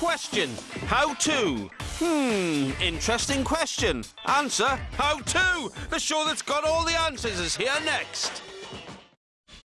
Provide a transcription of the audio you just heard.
question. How to? Hmm, interesting question. Answer, how to? The show that's got all the answers is here next.